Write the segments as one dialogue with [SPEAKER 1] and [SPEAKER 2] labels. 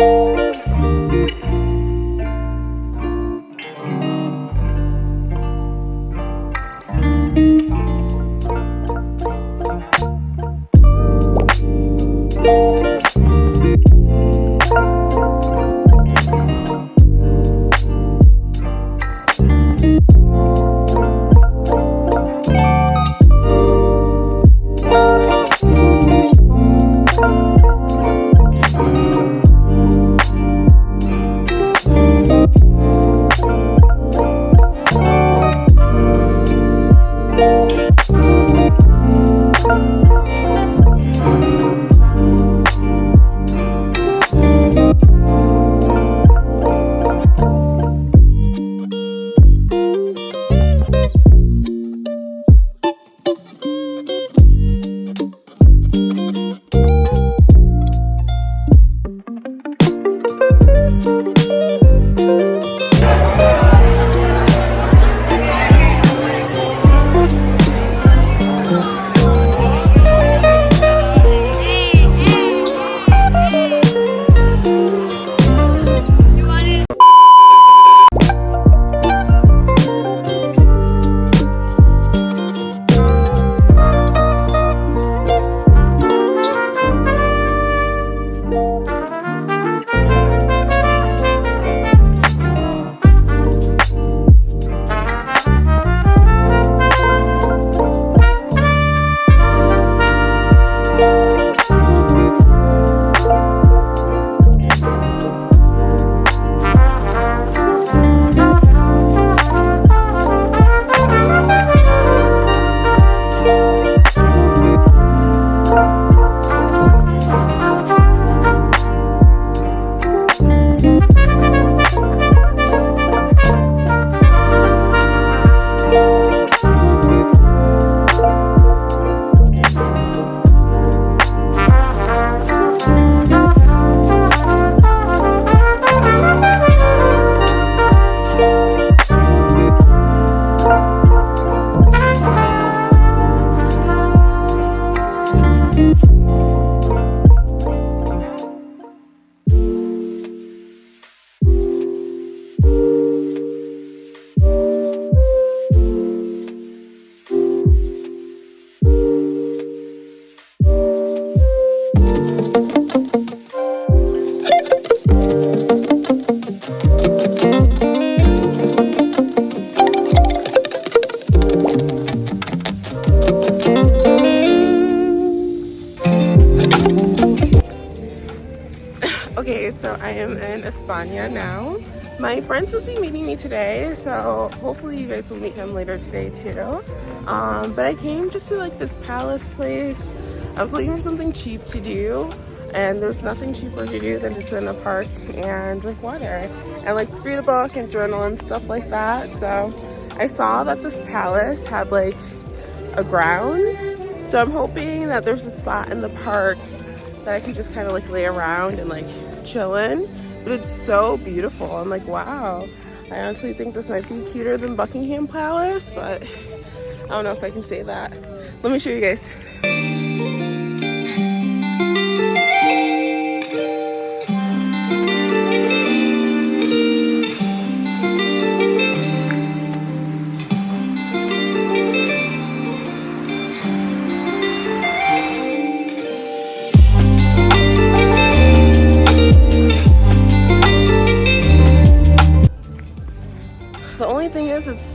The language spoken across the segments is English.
[SPEAKER 1] Okay, I am in España now. My friend's supposed to be meeting me today, so hopefully you guys will meet him later today too. Um, but I came just to like this palace place. I was looking for something cheap to do, and there's nothing cheaper to do than to sit in a park and drink water and like read a book and journal and stuff like that. So I saw that this palace had like a grounds. So I'm hoping that there's a spot in the park that I can just kind of like lay around and like chilling. But it's so beautiful. I'm like, wow. I honestly think this might be cuter than Buckingham Palace, but I don't know if I can say that. Let me show you guys.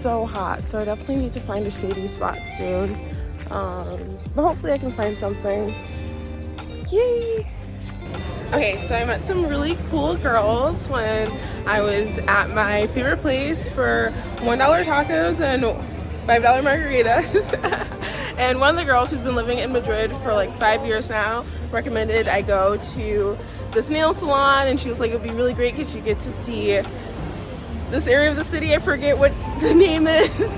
[SPEAKER 1] So hot, so I definitely need to find a shady spot soon. Um, but hopefully I can find something. Yay! Okay, so I met some really cool girls when I was at my favorite place for $1 tacos and $5 margaritas. and one of the girls who's been living in Madrid for like five years now recommended I go to this nail salon and she was like it would be really great because you get to see this area of the city. I forget what the name is.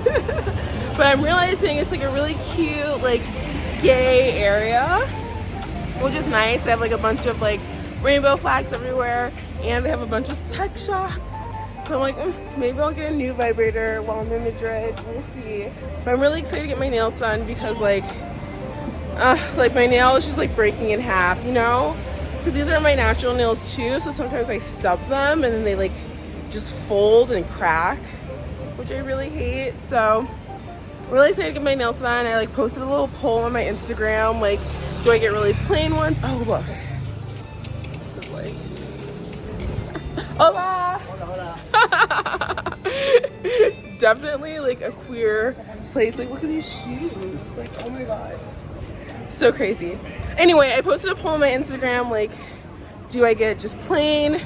[SPEAKER 1] but I'm realizing it's like a really cute, like gay area, which is nice. They have like a bunch of like rainbow flags everywhere and they have a bunch of sex shops. So I'm like, mm, maybe I'll get a new vibrator while I'm in Madrid. We'll see. But I'm really excited to get my nails done because like, uh, like my nail is just like breaking in half, you know? because these are my natural nails too so sometimes I stub them and then they like just fold and crack which I really hate. So really excited to get my nails done. I like posted a little poll on my Instagram like do I get really plain ones? Oh look. This is like hola. Hola, hola. definitely like a queer place. Like look at these shoes. Like oh my god. So crazy. Anyway i posted a poll on my instagram like do i get just plain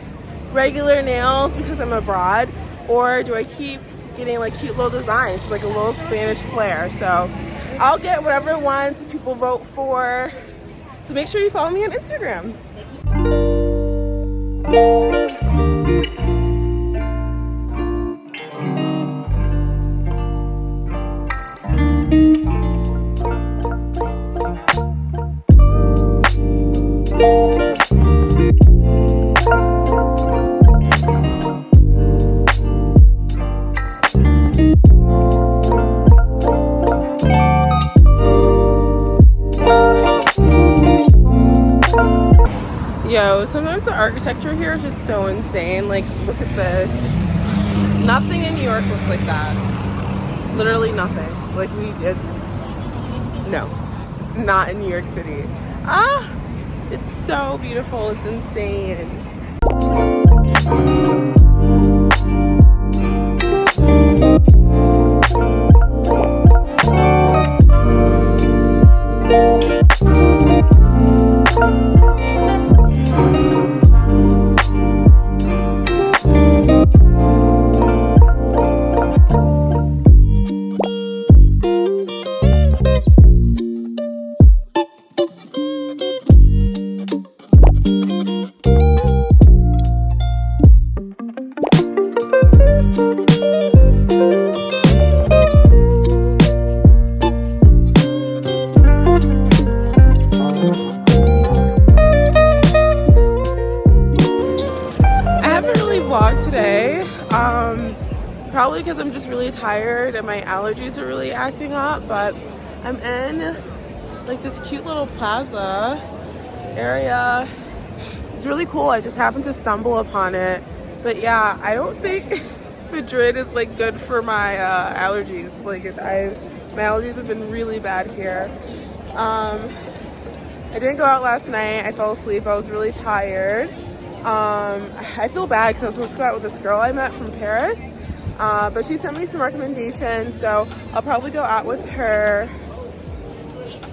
[SPEAKER 1] regular nails because i'm abroad or do i keep getting like cute little designs like a little spanish flair? So i'll get whatever ones people vote for. So make sure you follow me on instagram Nothing in New York looks like that. Literally nothing. Like, we, it's, no. It's not in New York City. Ah, it's so beautiful. It's insane. Allergies are really acting up but I'm in like this cute little plaza area. It's really cool. I just happened to stumble upon it. But yeah I don't think Madrid is like good for my uh, allergies. Like I my allergies have been really bad here. Um, I didn't go out last night. I fell asleep. I was really tired. Um, I feel bad because I was supposed to go out with this girl I met from Paris uh, but she sent me some recommendations, so I'll probably go out with her.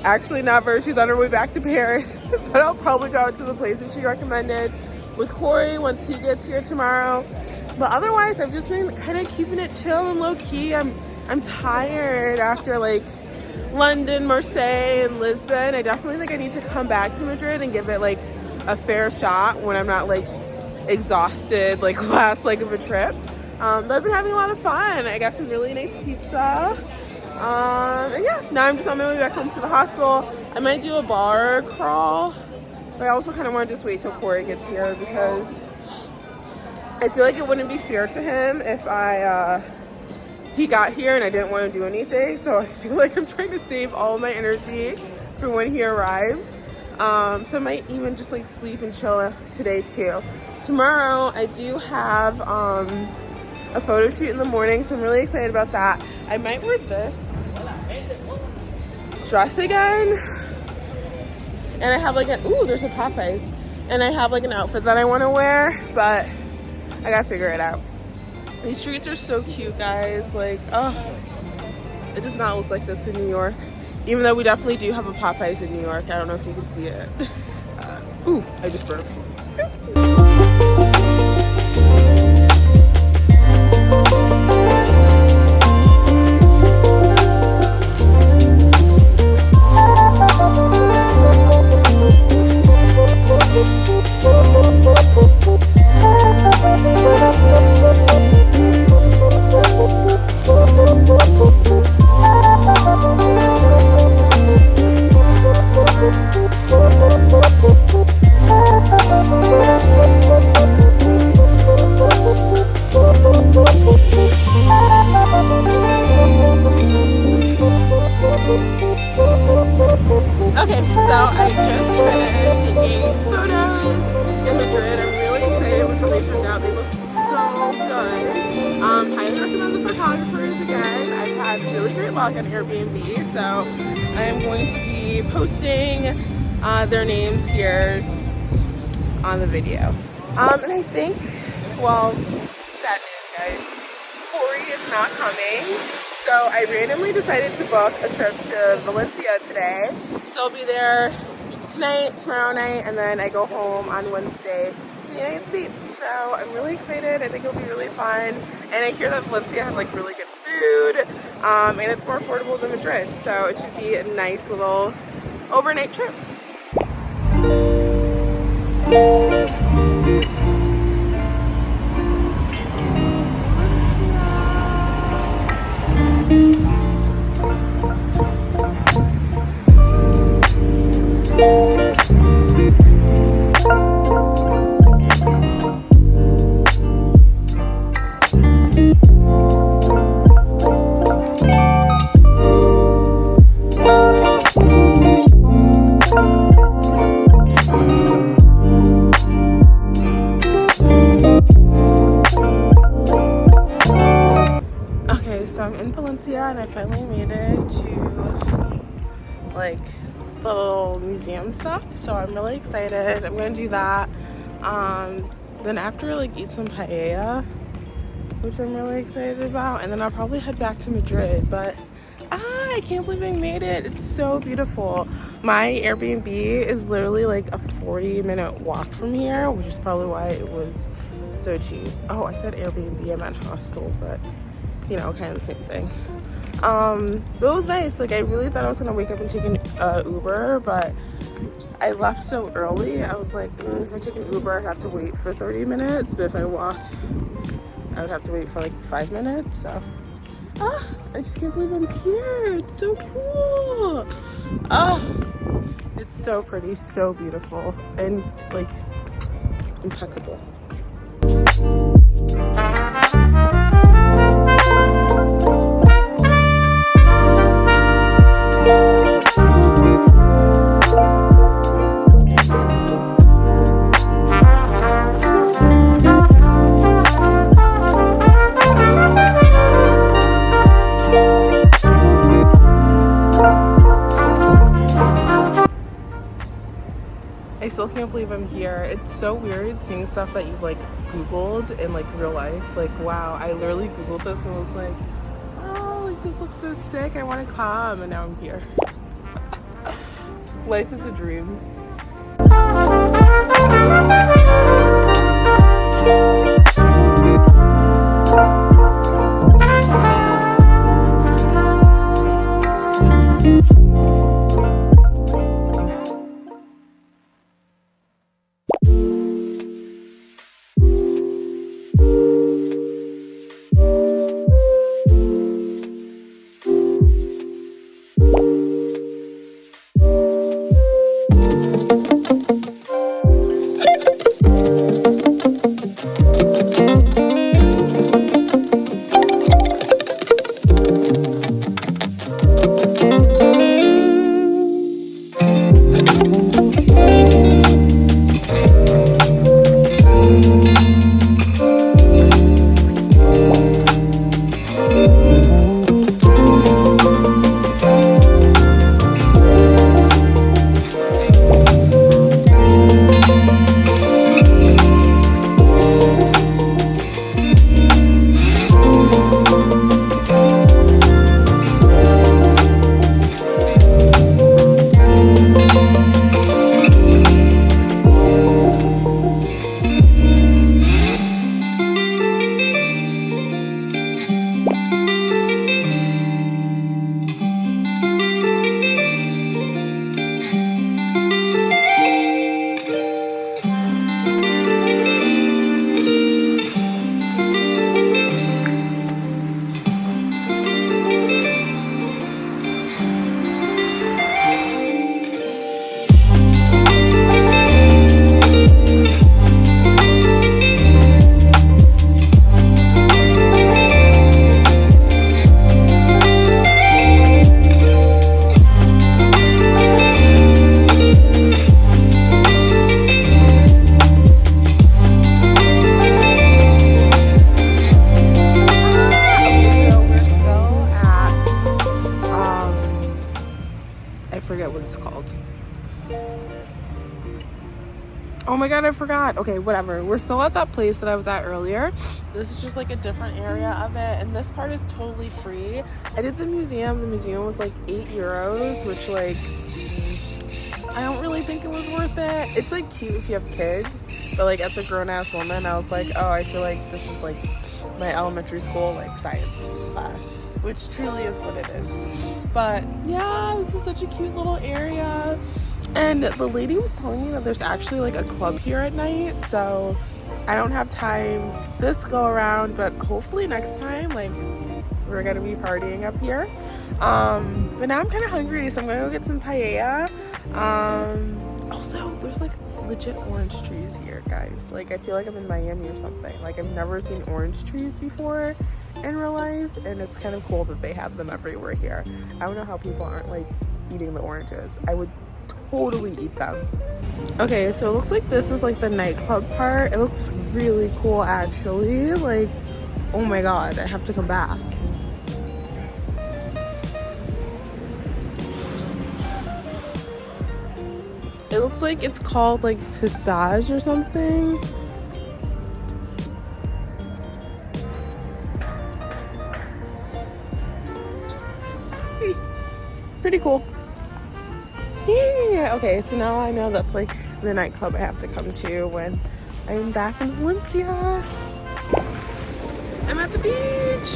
[SPEAKER 1] Actually, never. She's on her way back to Paris, but I'll probably go out to the places she recommended with Corey once he gets here tomorrow. But otherwise, I've just been kind of keeping it chill and low key. I'm I'm tired after like London, Marseille, and Lisbon. I definitely think I need to come back to Madrid and give it like a fair shot when I'm not like exhausted like last leg of a trip. Um, but I've been having a lot of fun. I got some really nice pizza. Um, and yeah, now I'm just on my way back home to the hostel. I might do a bar crawl, but I also kind of want to just wait till Corey gets here because I feel like it wouldn't be fair to him if I, uh, he got here and I didn't want to do anything. So I feel like I'm trying to save all my energy for when he arrives. Um, so I might even just like sleep and chill today too. Tomorrow I do have, um, a photo shoot in the morning, so I'm really excited about that. I might wear this dress again. And I have like an, ooh, there's a Popeyes. And I have like an outfit that I want to wear, but I gotta figure it out. These streets are so cute, guys. Like, oh, it does not look like this in New York. Even though we definitely do have a Popeyes in New York. I don't know if you can see it. Uh, ooh, I just burped.
[SPEAKER 2] Thank
[SPEAKER 1] uh, their names here on the video. Um, and I think, well, sad news guys, Corey is not coming. So I randomly decided to book a trip to Valencia today. So I'll be there tonight, tomorrow night, and then I go home on Wednesday to the United States. So I'm really excited. I think it'll be really fun. And I hear that Valencia has like really good food um, and it's more affordable than Madrid. So it should be a nice little overnight trip. And I So I'm really excited. I'm gonna do that. Um, then after like eat some paella, which I'm really excited about. And then I'll probably head back to Madrid. But ah, I can't believe I made it. It's so beautiful. My Airbnb is literally like a 40 minute walk from here, which is probably why it was so cheap. Oh, I said Airbnb, I meant hostel, but you know, kind of the same thing um but it was nice like i really thought i was gonna wake up and take an uh, uber but i left so early i was like mm, if i take an uber i'd have to wait for 30 minutes but if i walked i would have to wait for like five minutes so. Ah i just can't believe i'm here it's so cool. Ah it's so pretty so beautiful and like impeccable still can't believe I'm here. It's so weird seeing stuff that you've like Googled in like real life. Like, wow, I literally Googled this and was like, oh, like this looks so sick. I want to come. And now I'm here. life is a dream. My god, I forgot. Okay, whatever. We're still at that place that I was at earlier. This is just like a different area of it, and this part is totally free. I did the museum. The museum was like eight euros, which like I don't really think it was worth it. It's like cute if you have kids, but like as a grown ass woman, I was like, oh, I feel like this is like my elementary school like science class, which truly is what it is. But yeah, this is such a cute little area. And the lady was telling me that there's actually like a club here at night, so I don't have time this go around, but hopefully next time, like we're gonna be partying up here. Um, but now I'm kind of hungry, so I'm gonna go get some paella. Um, also, there's like legit orange trees here, guys. Like I feel like I'm in Miami or something. Like I've never seen orange trees before in real life, and it's kind of cool that they have them everywhere here. I don't know how people aren't like eating the oranges. I would totally eat them. Okay, so it looks like this is like the nightclub part. It looks really cool actually. Like, oh my god, I have to come back. It looks like it's called like Passage or something. Pretty cool. Yeah. Okay, so now I know that's like the nightclub I have to come to when I'm back in Valencia. I'm at the beach.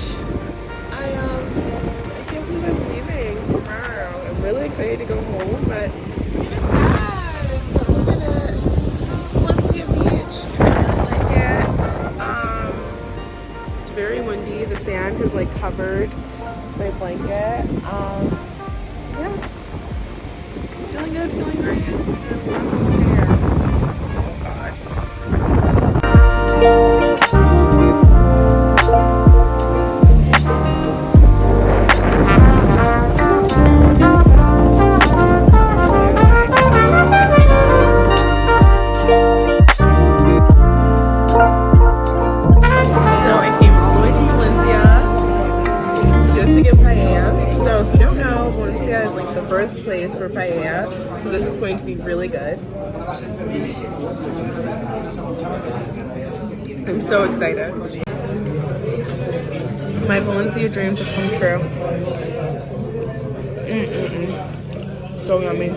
[SPEAKER 1] I um I can't believe I'm leaving tomorrow. I'm really excited to go home, but it's kind of sad. But look at it. Valencia Beach. I really like it. Um it's very windy. The sand has like covered my blanket. Um yeah feeling good, feeling great. Oh, birthplace so excited. My Valencia dreams have come true. Mm -mm -mm. So yummy.